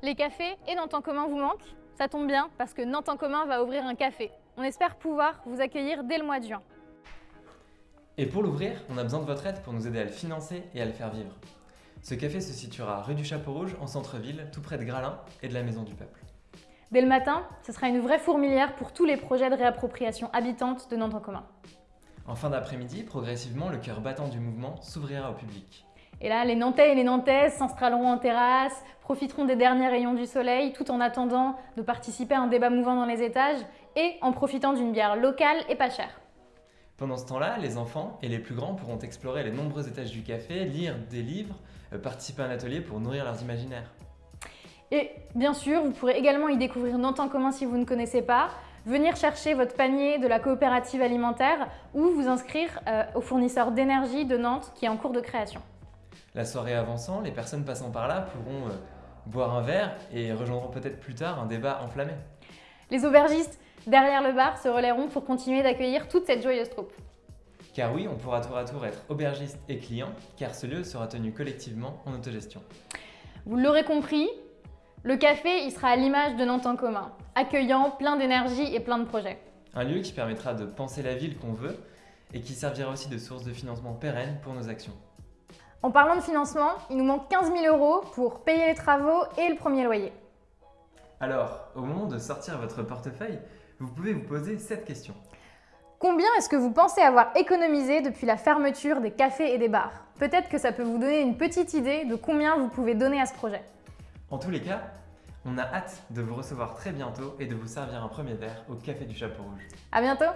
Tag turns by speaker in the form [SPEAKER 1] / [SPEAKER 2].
[SPEAKER 1] Les cafés et Nantes en commun vous manquent Ça tombe bien parce que Nantes en commun va ouvrir un café. On espère pouvoir vous accueillir dès le mois de juin.
[SPEAKER 2] Et pour l'ouvrir, on a besoin de votre aide pour nous aider à le financer et à le faire vivre. Ce café se situera rue du Chapeau Rouge, en centre-ville, tout près de Gralin et de la Maison du Peuple.
[SPEAKER 1] Dès le matin, ce sera une vraie fourmilière pour tous les projets de réappropriation habitante de Nantes en commun.
[SPEAKER 2] En fin d'après-midi, progressivement, le cœur battant du mouvement s'ouvrira au public.
[SPEAKER 1] Et là, les Nantais et les Nantaises s'installeront en terrasse, profiteront des derniers rayons du soleil, tout en attendant de participer à un débat mouvant dans les étages et en profitant d'une bière locale et pas chère.
[SPEAKER 2] Pendant ce temps-là, les enfants et les plus grands pourront explorer les nombreux étages du café, lire des livres, euh, participer à un atelier pour nourrir leurs imaginaires.
[SPEAKER 1] Et bien sûr, vous pourrez également y découvrir Nantes en commun si vous ne connaissez pas, venir chercher votre panier de la coopérative alimentaire ou vous inscrire euh, au fournisseur d'énergie de Nantes qui est en cours de création.
[SPEAKER 2] La soirée avançant, les personnes passant par là pourront euh, boire un verre et rejoindront peut-être plus tard un débat enflammé.
[SPEAKER 1] Les aubergistes derrière le bar se relaieront pour continuer d'accueillir toute cette joyeuse troupe.
[SPEAKER 2] Car oui, on pourra tour à tour être aubergiste et client, car ce lieu sera tenu collectivement en autogestion.
[SPEAKER 1] Vous l'aurez compris, le café il sera à l'image de Nantes en commun, accueillant, plein d'énergie et plein de projets.
[SPEAKER 2] Un lieu qui permettra de penser la ville qu'on veut et qui servira aussi de source de financement pérenne pour nos actions.
[SPEAKER 1] En parlant de financement, il nous manque 15 000 euros pour payer les travaux et le premier loyer.
[SPEAKER 2] Alors, au moment de sortir votre portefeuille, vous pouvez vous poser cette question.
[SPEAKER 1] Combien est-ce que vous pensez avoir économisé depuis la fermeture des cafés et des bars? Peut-être que ça peut vous donner une petite idée de combien vous pouvez donner à ce projet.
[SPEAKER 2] En tous les cas, on a hâte de vous recevoir très bientôt et de vous servir un premier verre au Café du Chapeau Rouge.
[SPEAKER 1] À bientôt